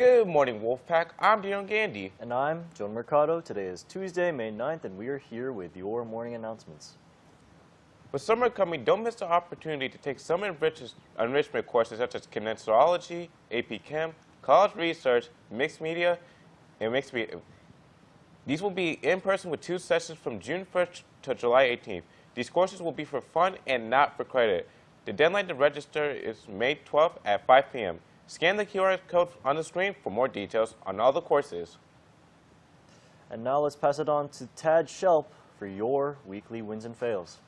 Good morning, Wolfpack. I'm Dion Gandy. And I'm Joan Mercado. Today is Tuesday, May 9th, and we are here with your morning announcements. With summer coming, don't miss the opportunity to take some enrichment courses such as kinesiology, AP Chem, college research, mixed media, and mixed media. These will be in person with two sessions from June 1st to July 18th. These courses will be for fun and not for credit. The deadline to register is May 12th at 5 p.m. Scan the QR code on the screen for more details on all the courses. And now let's pass it on to Tad Shelp for your weekly wins and fails.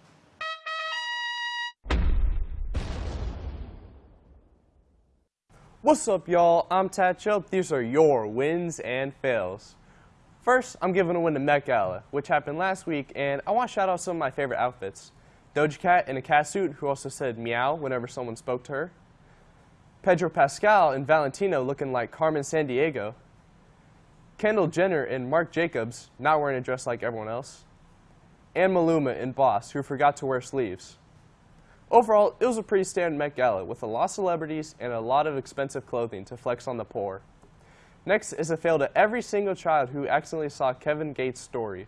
What's up, y'all? I'm Tad Shelp. These are your wins and fails. First, I'm giving a win to Met Gala, which happened last week, and I want to shout out some of my favorite outfits. Doja Cat in a cat suit, who also said meow whenever someone spoke to her. Pedro Pascal and Valentino looking like Carmen Sandiego. Kendall Jenner and Marc Jacobs, not wearing a dress like everyone else. And Maluma in Boss, who forgot to wear sleeves. Overall, it was a pretty standard Met Gala with a lot of celebrities and a lot of expensive clothing to flex on the poor. Next is a fail to every single child who accidentally saw Kevin Gates' story.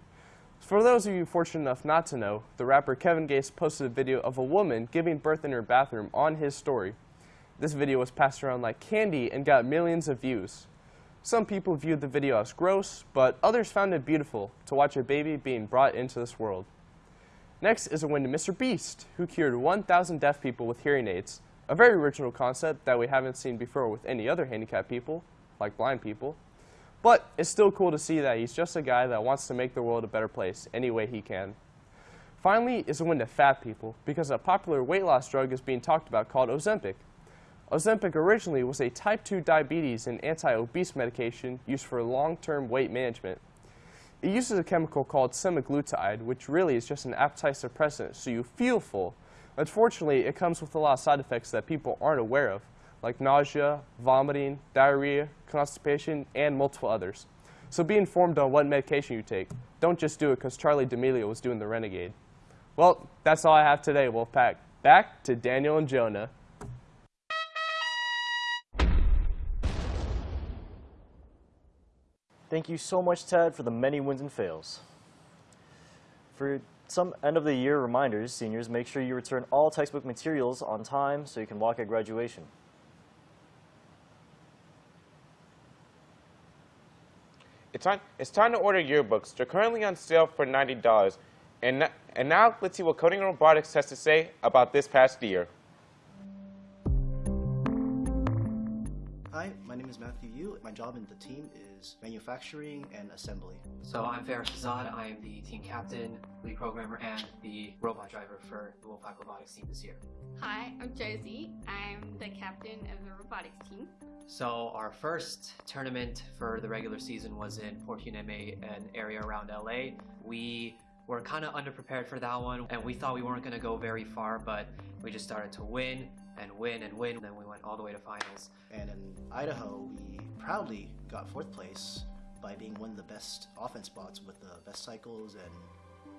For those of you fortunate enough not to know, the rapper Kevin Gates posted a video of a woman giving birth in her bathroom on his story. This video was passed around like candy and got millions of views. Some people viewed the video as gross, but others found it beautiful to watch a baby being brought into this world. Next is a win to Mr. Beast, who cured 1,000 deaf people with hearing aids, a very original concept that we haven't seen before with any other handicapped people like blind people. But it's still cool to see that he's just a guy that wants to make the world a better place any way he can. Finally is a win to fat people because a popular weight loss drug is being talked about called Ozempic. Ozempic originally was a type 2 diabetes and anti-obese medication used for long-term weight management. It uses a chemical called semaglutide, which really is just an appetite suppressant so you feel full. Unfortunately, it comes with a lot of side effects that people aren't aware of, like nausea, vomiting, diarrhea, constipation, and multiple others. So be informed on what medication you take. Don't just do it because Charli D'Amelio was doing the Renegade. Well, that's all I have today, Wolfpack. Back to Daniel and Jonah. Thank you so much, Tad, for the many wins and fails. For some end of the year reminders, seniors, make sure you return all textbook materials on time so you can walk at graduation. It's time, it's time to order yearbooks. They're currently on sale for $90. And, and now let's see what Coding Robotics has to say about this past year. My name is Matthew Yu. My job in the team is manufacturing and assembly. So I'm Faris Azad. I am the team captain, lead programmer, and the robot driver for the Wolfpack Robotics team this year. Hi, I'm Josie. I'm the captain of the robotics team. So our first tournament for the regular season was in Port Hueneme, an area around LA. We were kind of underprepared for that one, and we thought we weren't going to go very far, but we just started to win and win and win, then we went all the way to finals. And in Idaho, we proudly got fourth place by being one of the best offense spots with the best cycles, and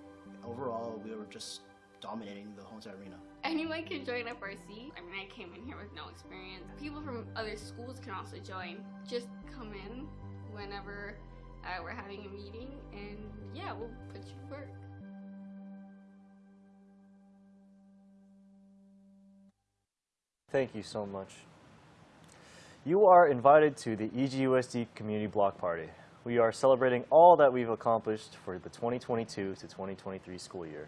overall, we were just dominating the Homestead Arena. Anyone can join FRC. I mean, I came in here with no experience. People from other schools can also join. Just come in whenever uh, we're having a meeting, and yeah, we'll put you to work. Thank you so much. You are invited to the EGUSD Community Block Party. We are celebrating all that we've accomplished for the 2022 to 2023 school year.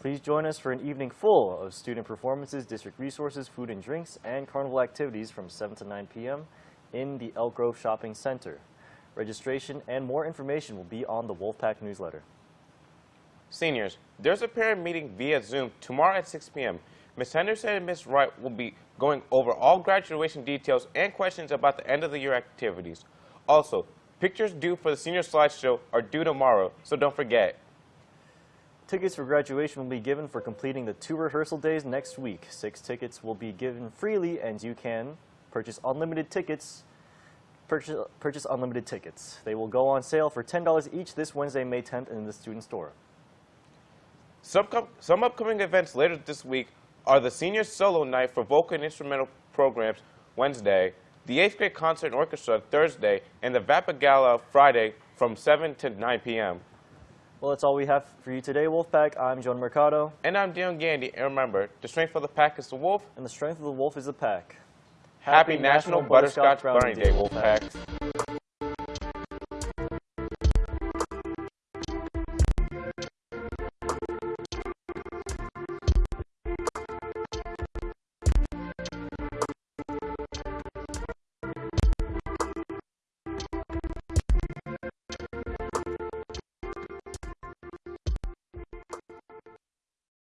Please join us for an evening full of student performances, district resources, food and drinks, and carnival activities from 7 to 9 p.m. in the Elk Grove Shopping Center. Registration and more information will be on the Wolfpack newsletter. Seniors, there's a parent meeting via Zoom tomorrow at 6 p.m. Ms. Henderson and Ms. Wright will be going over all graduation details and questions about the end of the year activities. Also, pictures due for the senior slideshow are due tomorrow, so don't forget. Tickets for graduation will be given for completing the two rehearsal days next week. Six tickets will be given freely and you can purchase unlimited tickets purchase, purchase unlimited tickets. They will go on sale for $10 each this Wednesday, May 10th in the student store. Some, some upcoming events later this week are the Senior Solo Night for vocal and instrumental programs Wednesday, the 8th grade concert and orchestra Thursday, and the Vapa Gala Friday from 7 to 9 p.m. Well, that's all we have for you today, Wolfpack. I'm John Mercado, And I'm Dion Gandy, and remember, the strength of the pack is the wolf. and the strength of the wolf is the pack. Happy, National Butterscotch Brownie Day, Wolfpack.